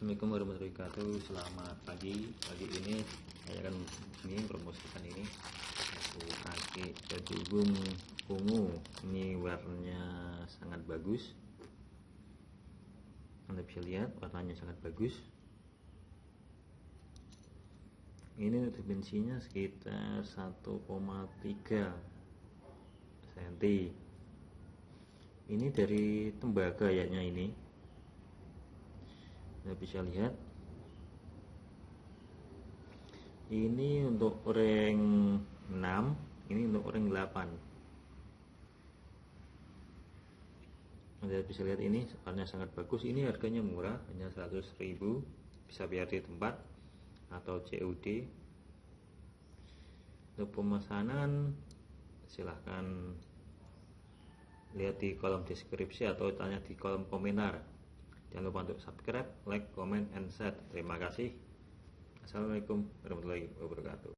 Assalamualaikum warahmatullahi wabarakatuh. Selamat pagi. Pagi ini saya akan ini promosikan ini. Aku pakai baju gung ungu. Ini warnanya sangat bagus. Anda bisa lihat warnanya sangat bagus. Ini dimensinya sekitar 1,3 cm Ini dari tembaga kayaknya ini Anda bisa lihat. Ini untuk rank 6 ini untuk rank 8 Anda bisa lihat ini warnanya sangat bagus. Ini harganya murah hanya 100.000 bisa biar di tempat atau COD untuk pemesanan silahkan lihat di kolom deskripsi atau tanya di kolom komentar Jangan lupa untuk subscribe, like, comment, and share. Terima kasih. Assalamualaikum warahmatullahi wabarakatuh.